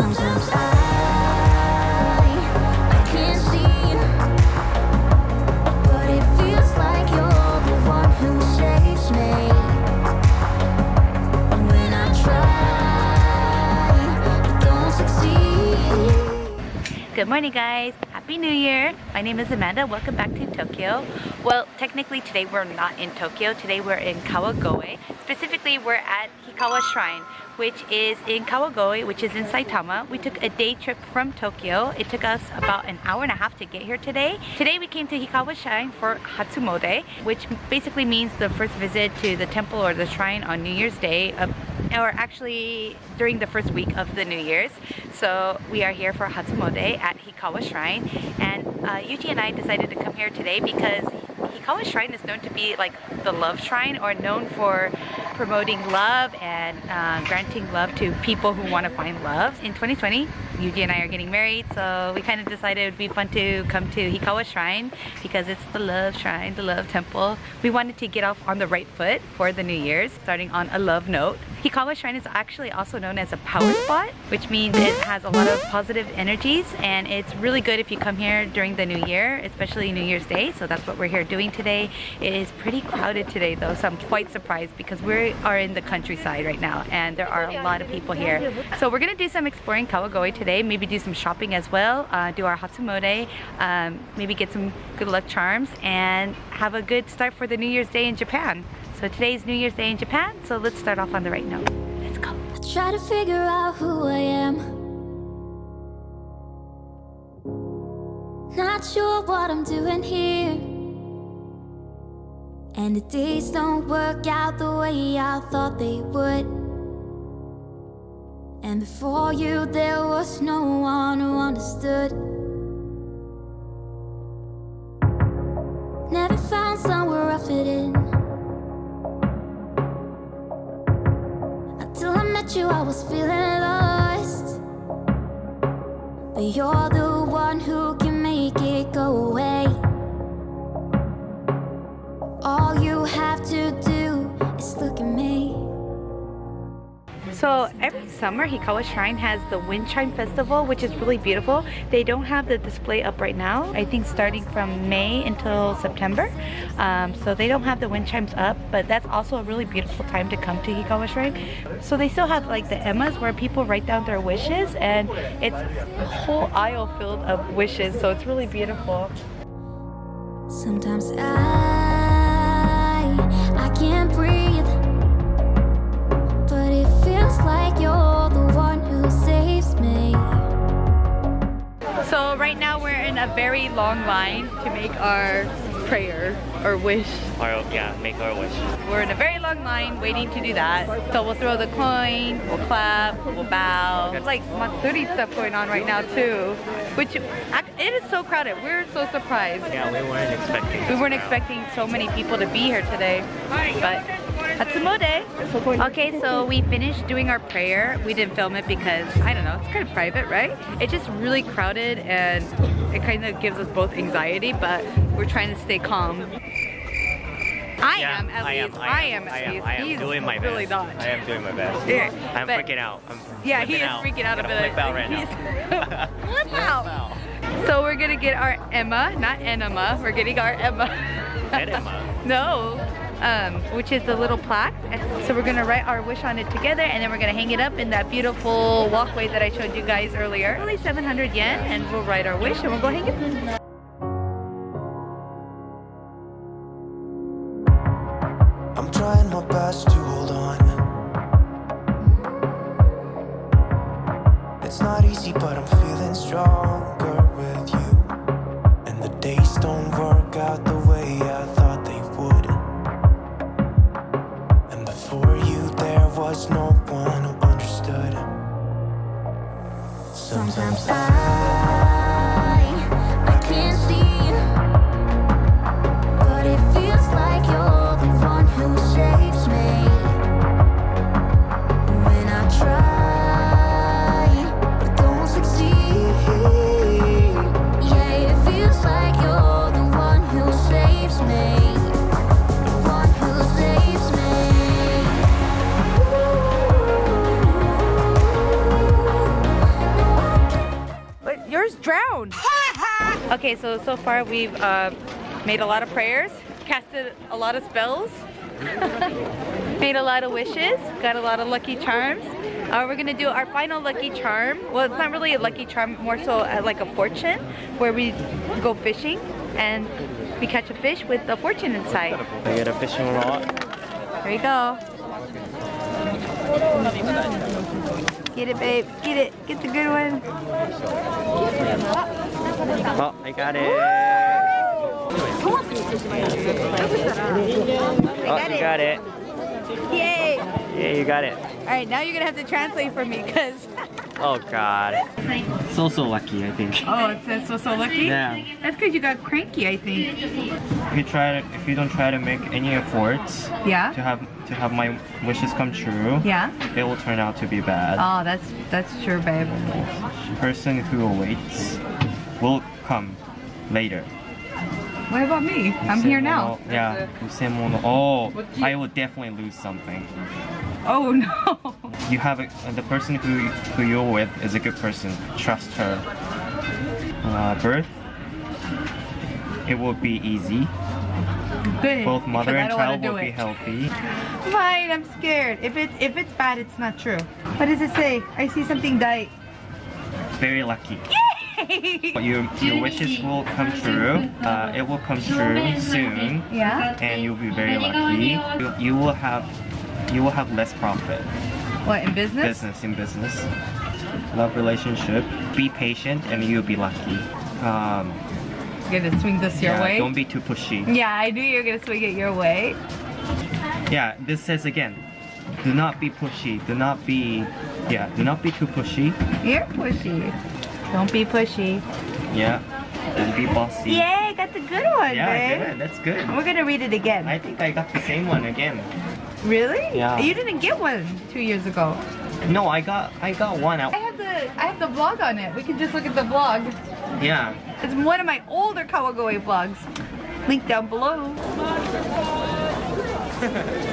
Good morning guys! Happy New Year! My name is Amanda. Welcome back to Tokyo. Well, technically today we're not in Tokyo. Today we're in Kawagoe. Specifically, we're at Hikawa Shrine, which is in Kawagoe, which is in Saitama. We took a day trip from Tokyo. It took us about an hour and a half to get here today. Today we came to Hikawa Shrine for Hatsumode, which basically means the first visit to the temple or the shrine on New Year's Day, or actually during the first week of the New Year's. So we are here for Hatsumode at Hikawa Shrine and uh, Yuji and I decided to come here today because Hikawa Shrine is known to be like the love shrine or known for promoting love and uh, granting love to people who want to find love. In 2020, Yuji and I are getting married, so we kind of decided it would be fun to come to Hikawa Shrine because it's the love shrine, the love temple. We wanted to get off on the right foot for the New Year's, starting on a love note. Hikawa Shrine is actually also known as a power spot, which means it has a lot of positive energies and it's really good if you come here during the New Year, especially New Year's Day. So that's what we're here doing today. It is pretty crowded today though, so I'm quite surprised because we are in the countryside right now and there are a lot of people here. So we're gonna do some exploring Kawagoe today, maybe do some shopping as well, uh, do our Hatsumode, um, maybe get some good luck charms and have a good start for the New Year's Day in Japan. So today's New Year's Day in Japan, so let's start off on the right note. Let's go. I try to figure out who I am. Not sure what I'm doing here. And the days don't work out the way I thought they would. And before you, there was no one who understood. Never found somewhere I fit in. Until I met you, I was feeling lost. But you're the summer Hikawa Shrine has the Wind Chime Festival which is really beautiful. They don't have the display up right now. I think starting from May until September. Um, so they don't have the wind chimes up but that's also a really beautiful time to come to Hikawa Shrine. So they still have like the emas where people write down their wishes and it's a whole aisle filled of wishes so it's really beautiful. Sometimes I a very long line to make our prayer or wish. Or yeah, make our wish. We're in a very long line waiting to do that. So we'll throw the coin, we'll clap, we'll bow. There's like Matsuri stuff going on right now too, which it is so crowded. We're so surprised. Yeah, we weren't expecting. We weren't expecting so many people to be here today, but Hatsumode. Okay, so we finished doing our prayer. We didn't film it because, I don't know, it's kind of private, right? It's just really crowded and it kind of gives us both anxiety, but we're trying to stay calm. I Yeah, am at I least. am, I, I am am, at I am, least. I am He's doing my really best. not. I am doing my best. Yeah, I'm but- freaking out. I'm Yeah, he is out. freaking out a bit. Flip out right now. Flip out. So we're gonna get our ema, not enema. We're getting our ema. Enema? no. Um, which is the little plaque. So we're gonna write our wish on it together and then we're gonna hang it up in that beautiful walkway that I showed you guys earlier. Only 700 yen and we'll write our wish and we'll go hang it. I'm trying my best to hold on. It's not easy, but I'm feeling stronger just drowned. okay, so so far we've uh, made a lot of prayers, casted a lot of spells, made a lot of wishes, got a lot of lucky charms. Uh, we're gonna do our final lucky charm. Well, it's not really a lucky charm, more so uh, like a fortune, where we go fishing and we catch a fish with a fortune inside. I get a fishing rod. There you go. Get it, babe. Get it. Get the good one. Oh, I got it. I Oh, got you it. got it. Yay! Yeah, you got it. All right, now you're gonna have to translate for me, cause Oh god. So so lucky, I think. Oh, it says so so lucky? Yeah. That's because you got cranky, I think. If you try to, if you don't try to make any efforts yeah. to have to have my wishes come true, yeah. it will turn out to be bad. Oh, that's that's true, babe. Person who waits will come later. What about me? I'm here now. Yeah. Oh, I will definitely lose something. Oh no. You have a, the person who who you're with is a good person. Trust her. Uh, birth. It will be easy. Good. Both mother and child will be healthy. Fine, I'm scared. If it's if it's bad, it's not true. What does it say? I see something die. Very lucky. But your your wishes will come true. Uh, it will come true soon, yeah. and you'll be very lucky. You, you will have you will have less profit. What in business? business in business love relationship be patient and you'll be lucky um You're gonna swing this your yeah, way. don't be too pushy Yeah, I knew you were gonna swing it your way. yeah this says again do not be pushy do not be yeah do not be too pushy You're pushy. Don't be pushy. yeah don't be bossy Yay, got the good one, yeah babe. good that's good We're gonna read it again. I think I got the same one again really? Yeah. You didn't get one two years ago. no I got I got one out I have the I have the vlog on it. We can just look at the vlog. yeah It's one of my older Kawagoe vlogs. Link down below.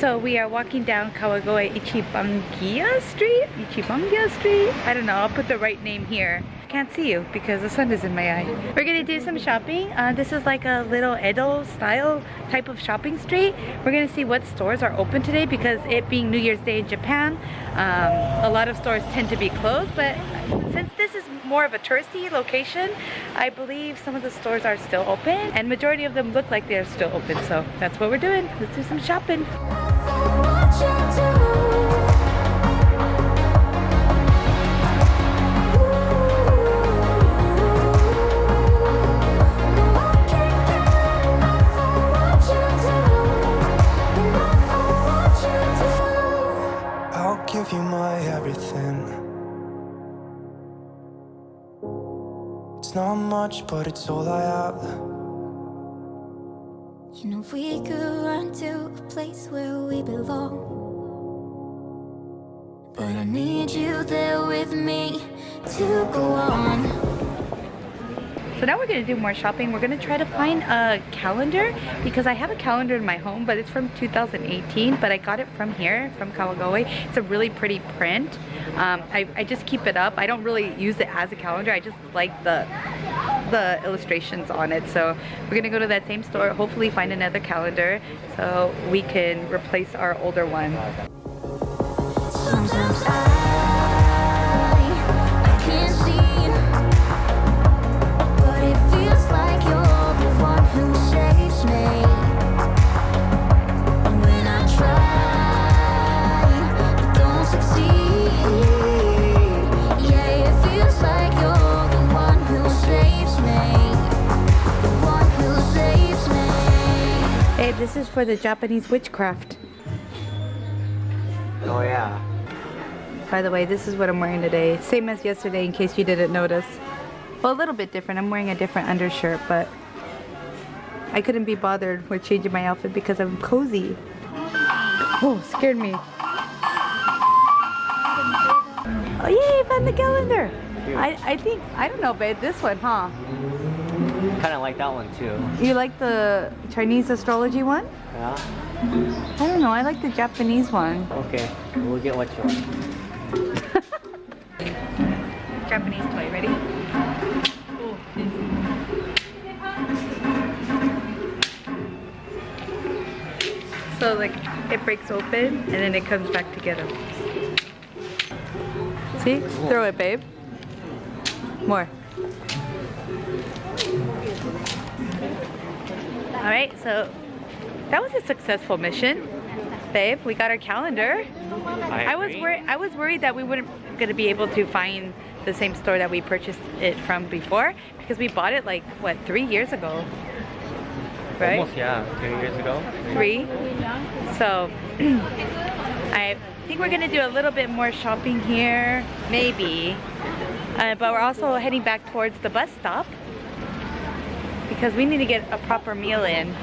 So we are walking down Kawagoe Ichibangia Street? Ichibangia Street? I don't know, I'll put the right name here. Can't see you because the sun is in my eye. We're gonna do some shopping. Uh, this is like a little Edo style type of shopping street. We're gonna see what stores are open today because it being New Year's Day in Japan, um, a lot of stores tend to be closed, but since this is more of a touristy location, I believe some of the stores are still open and majority of them look like they're still open. So that's what we're doing. Let's do some shopping. Give you my everything. It's not much, but it's all I have. You know we could run to a place where we belong. But I need you there with me to go on. So now we're gonna do more shopping. We're gonna try to find a calendar because I have a calendar in my home, but it's from 2018, but I got it from here, from Kawagoe. It's a really pretty print. Um, I, I just keep it up. I don't really use it as a calendar. I just like the the illustrations on it. So we're gonna go to that same store, hopefully find another calendar so we can replace our older one. This is for the Japanese witchcraft. oh yeah By the way, this is what I'm wearing today. Same as yesterday in case you didn't notice. Well, a little bit different. I'm wearing a different undershirt, but I couldn't be bothered with changing my outfit because I'm cozy. Oh, scared me. Oh, yay, found the calendar. I, I think, I don't know, babe, this one, huh? kind of like that one too. You like the Chinese astrology one? Yeah. I don't know. I like the Japanese one. Okay. We'll get what you want. Japanese toy. Ready? So like it breaks open and then it comes back together. See? Throw it, babe. More. All right, so that was a successful mission, babe. We got our calendar. I was worried. I was worried that we wouldn't gonna be able to find the same store that we purchased it from before because we bought it like what three years ago, right? Almost, yeah, three years ago. Three. So I think we're gonna do a little bit more shopping here, maybe. Uh, but we're also heading back towards the bus stop because we need to get a proper meal in.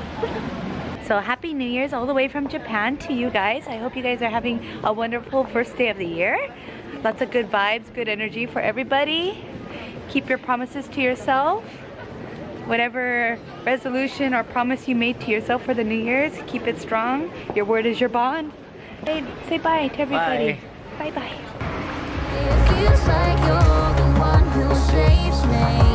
So happy New Year's all the way from Japan to you guys. I hope you guys are having a wonderful first day of the year. Lots of good vibes, good energy for everybody. Keep your promises to yourself. Whatever resolution or promise you made to yourself for the New Year's, keep it strong. Your word is your bond. Hey, say bye to everybody. Bye bye. It